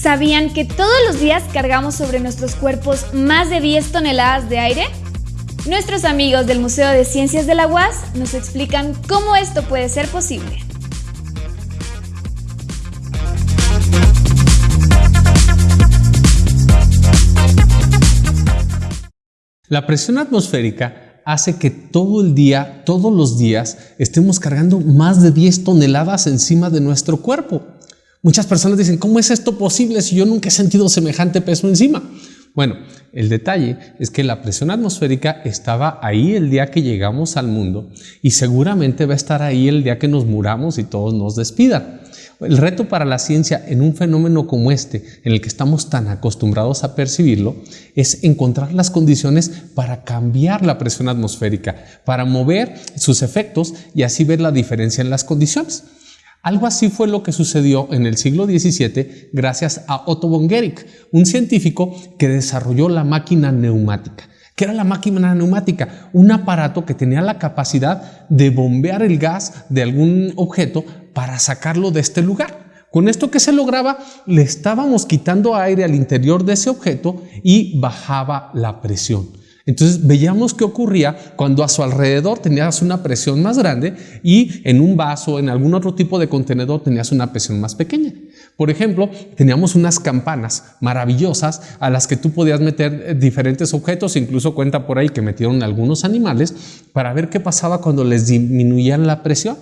sabían que todos los días cargamos sobre nuestros cuerpos más de 10 toneladas de aire? Nuestros amigos del Museo de Ciencias de la UAS nos explican cómo esto puede ser posible. La presión atmosférica hace que todo el día, todos los días, estemos cargando más de 10 toneladas encima de nuestro cuerpo. Muchas personas dicen, ¿cómo es esto posible si yo nunca he sentido semejante peso encima? Bueno, el detalle es que la presión atmosférica estaba ahí el día que llegamos al mundo y seguramente va a estar ahí el día que nos muramos y todos nos despidan. El reto para la ciencia en un fenómeno como este, en el que estamos tan acostumbrados a percibirlo, es encontrar las condiciones para cambiar la presión atmosférica, para mover sus efectos y así ver la diferencia en las condiciones. Algo así fue lo que sucedió en el siglo XVII gracias a Otto von Guericke, un científico que desarrolló la máquina neumática. ¿Qué era la máquina neumática? Un aparato que tenía la capacidad de bombear el gas de algún objeto para sacarlo de este lugar. Con esto que se lograba, le estábamos quitando aire al interior de ese objeto y bajaba la presión. Entonces veíamos qué ocurría cuando a su alrededor tenías una presión más grande y en un vaso, en algún otro tipo de contenedor tenías una presión más pequeña. Por ejemplo, teníamos unas campanas maravillosas a las que tú podías meter eh, diferentes objetos, incluso cuenta por ahí que metieron algunos animales para ver qué pasaba cuando les disminuían la presión.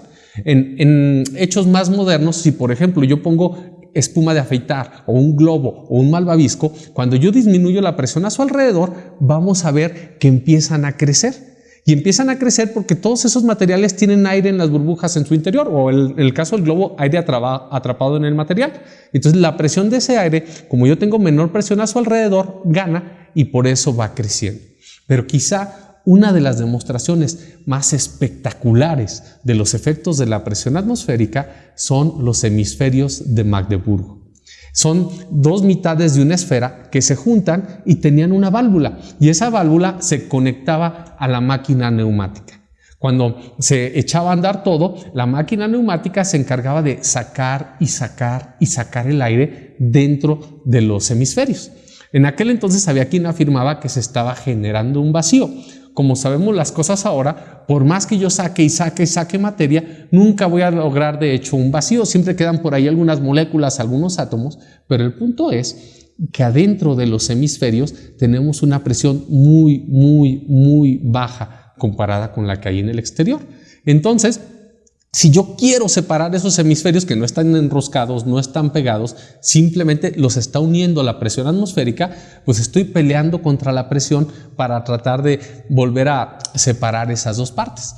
En, en hechos más modernos, si por ejemplo yo pongo espuma de afeitar o un globo o un malvavisco, cuando yo disminuyo la presión a su alrededor, vamos a ver que empiezan a crecer. Y empiezan a crecer porque todos esos materiales tienen aire en las burbujas en su interior, o en el caso del globo, aire atrapado en el material. Entonces la presión de ese aire, como yo tengo menor presión a su alrededor, gana y por eso va creciendo. Pero quizá una de las demostraciones más espectaculares de los efectos de la presión atmosférica son los hemisferios de Magdeburgo. Son dos mitades de una esfera que se juntan y tenían una válvula y esa válvula se conectaba a la máquina neumática. Cuando se echaba a andar todo, la máquina neumática se encargaba de sacar y sacar y sacar el aire dentro de los hemisferios. En aquel entonces había quien afirmaba que se estaba generando un vacío, como sabemos las cosas ahora, por más que yo saque y saque y saque materia, nunca voy a lograr de hecho un vacío. Siempre quedan por ahí algunas moléculas, algunos átomos, pero el punto es que adentro de los hemisferios tenemos una presión muy, muy, muy baja comparada con la que hay en el exterior. Entonces, si yo quiero separar esos hemisferios que no están enroscados, no están pegados, simplemente los está uniendo la presión atmosférica, pues estoy peleando contra la presión para tratar de volver a separar esas dos partes.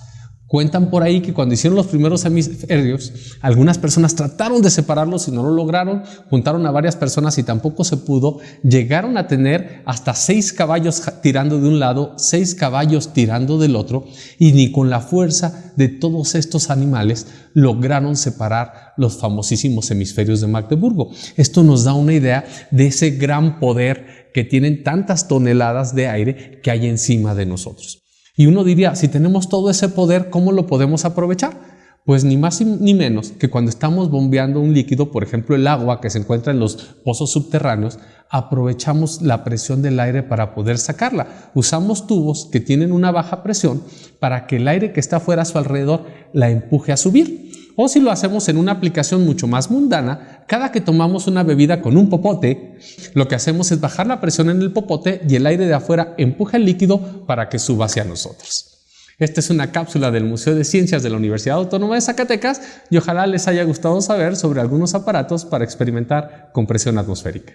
Cuentan por ahí que cuando hicieron los primeros hemisferios, algunas personas trataron de separarlos y no lo lograron, juntaron a varias personas y tampoco se pudo, llegaron a tener hasta seis caballos tirando de un lado, seis caballos tirando del otro, y ni con la fuerza de todos estos animales lograron separar los famosísimos hemisferios de Magdeburgo. Esto nos da una idea de ese gran poder que tienen tantas toneladas de aire que hay encima de nosotros. Y uno diría, si tenemos todo ese poder, ¿cómo lo podemos aprovechar? Pues ni más ni menos que cuando estamos bombeando un líquido, por ejemplo el agua que se encuentra en los pozos subterráneos, aprovechamos la presión del aire para poder sacarla. Usamos tubos que tienen una baja presión para que el aire que está fuera a su alrededor la empuje a subir. O si lo hacemos en una aplicación mucho más mundana, cada que tomamos una bebida con un popote, lo que hacemos es bajar la presión en el popote y el aire de afuera empuja el líquido para que suba hacia nosotros. Esta es una cápsula del Museo de Ciencias de la Universidad Autónoma de Zacatecas y ojalá les haya gustado saber sobre algunos aparatos para experimentar con presión atmosférica.